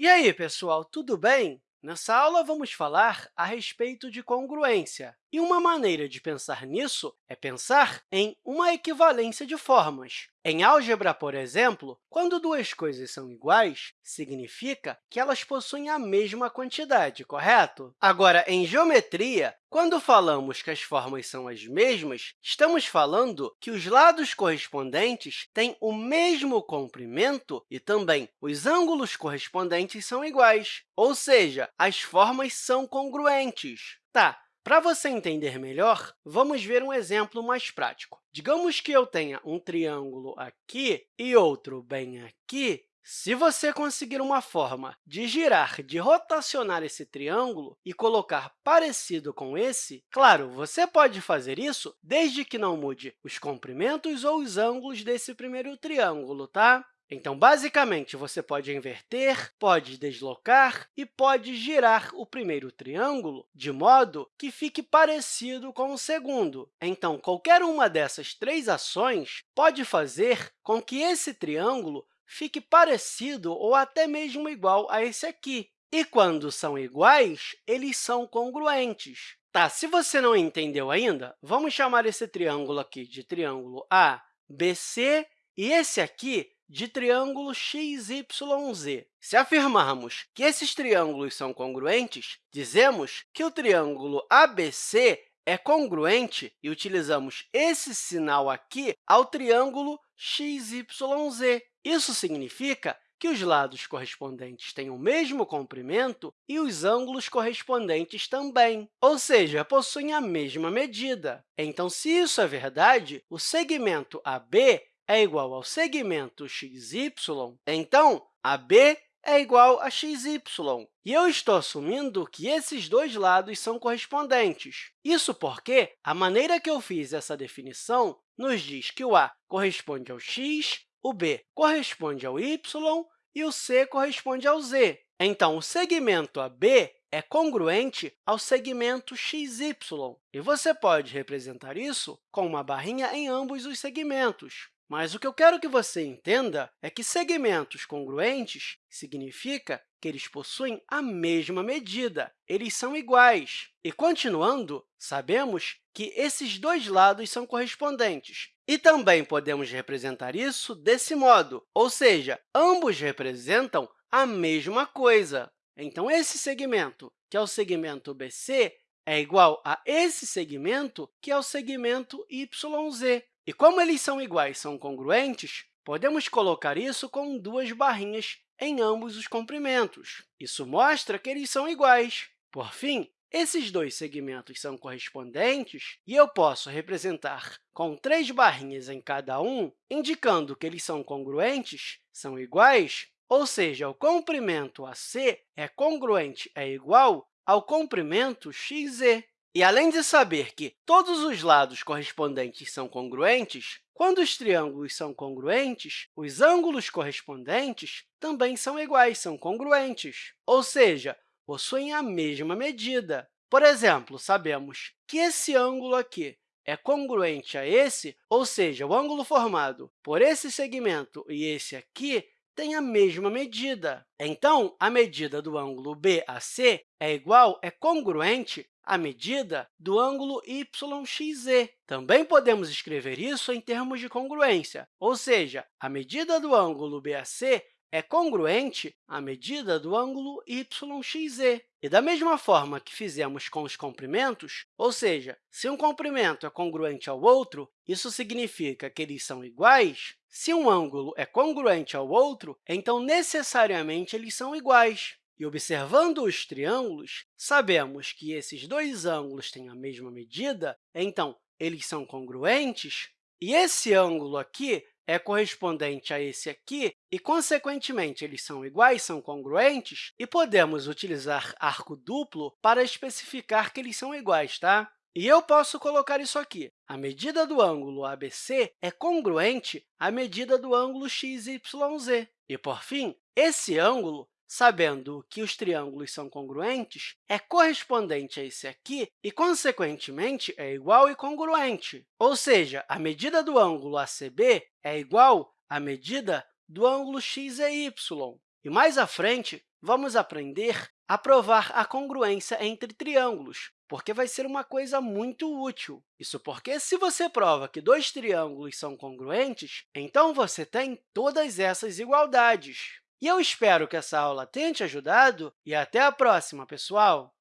E aí, pessoal, tudo bem? Nessa aula, vamos falar a respeito de congruência. E uma maneira de pensar nisso é pensar em uma equivalência de formas. Em álgebra, por exemplo, quando duas coisas são iguais, significa que elas possuem a mesma quantidade, correto? Agora, em geometria, quando falamos que as formas são as mesmas, estamos falando que os lados correspondentes têm o mesmo comprimento e também os ângulos correspondentes são iguais, ou seja, as formas são congruentes. Tá, para você entender melhor, vamos ver um exemplo mais prático. Digamos que eu tenha um triângulo aqui e outro bem aqui, se você conseguir uma forma de girar, de rotacionar esse triângulo e colocar parecido com esse, claro, você pode fazer isso desde que não mude os comprimentos ou os ângulos desse primeiro triângulo, tá? Então, basicamente, você pode inverter, pode deslocar e pode girar o primeiro triângulo de modo que fique parecido com o segundo. Então, qualquer uma dessas três ações pode fazer com que esse triângulo fique parecido ou até mesmo igual a esse aqui. E quando são iguais, eles são congruentes. Tá, se você não entendeu ainda, vamos chamar esse triângulo aqui de triângulo ABC e esse aqui de triângulo XYZ. Se afirmarmos que esses triângulos são congruentes, dizemos que o triângulo ABC é congruente e utilizamos esse sinal aqui ao triângulo XYZ. Isso significa que os lados correspondentes têm o mesmo comprimento e os ângulos correspondentes também, ou seja, possuem a mesma medida. Então, se isso é verdade, o segmento AB é igual ao segmento xy, então, AB é igual a xy. E eu estou assumindo que esses dois lados são correspondentes. Isso porque a maneira que eu fiz essa definição nos diz que o A corresponde ao x, o B corresponde ao y e o C corresponde ao z. Então, o segmento AB é congruente ao segmento xy. E você pode representar isso com uma barrinha em ambos os segmentos. Mas o que eu quero que você entenda é que segmentos congruentes significa que eles possuem a mesma medida, eles são iguais. E, continuando, sabemos que esses dois lados são correspondentes. E também podemos representar isso desse modo, ou seja, ambos representam a mesma coisa. Então, esse segmento, que é o segmento BC, é igual a esse segmento, que é o segmento YZ. E como eles são iguais, são congruentes, podemos colocar isso com duas barrinhas em ambos os comprimentos. Isso mostra que eles são iguais. Por fim, esses dois segmentos são correspondentes e eu posso representar com três barrinhas em cada um, indicando que eles são congruentes, são iguais, ou seja, o comprimento AC é congruente, é igual ao comprimento XZ. E, além de saber que todos os lados correspondentes são congruentes, quando os triângulos são congruentes, os ângulos correspondentes também são iguais, são congruentes, ou seja, possuem a mesma medida. Por exemplo, sabemos que esse ângulo aqui é congruente a esse, ou seja, o ângulo formado por esse segmento e esse aqui têm a mesma medida. Então, a medida do ângulo BAC é igual, é congruente a medida do ângulo YXZ. Também podemos escrever isso em termos de congruência, ou seja, a medida do ângulo BAC é congruente à medida do ângulo YXZ. E da mesma forma que fizemos com os comprimentos, ou seja, se um comprimento é congruente ao outro, isso significa que eles são iguais. Se um ângulo é congruente ao outro, então, necessariamente, eles são iguais. E observando os triângulos, sabemos que esses dois ângulos têm a mesma medida, então, eles são congruentes, e esse ângulo aqui é correspondente a esse aqui, e, consequentemente, eles são iguais, são congruentes, e podemos utilizar arco duplo para especificar que eles são iguais. Tá? E eu posso colocar isso aqui. A medida do ângulo ABC é congruente à medida do ângulo XYZ. E, por fim, esse ângulo sabendo que os triângulos são congruentes, é correspondente a esse aqui e, consequentemente, é igual e congruente. Ou seja, a medida do ângulo ACB é igual à medida do ângulo x e y. E mais à frente, vamos aprender a provar a congruência entre triângulos, porque vai ser uma coisa muito útil. Isso porque, se você prova que dois triângulos são congruentes, então você tem todas essas igualdades. E eu espero que essa aula tenha te ajudado e até a próxima, pessoal!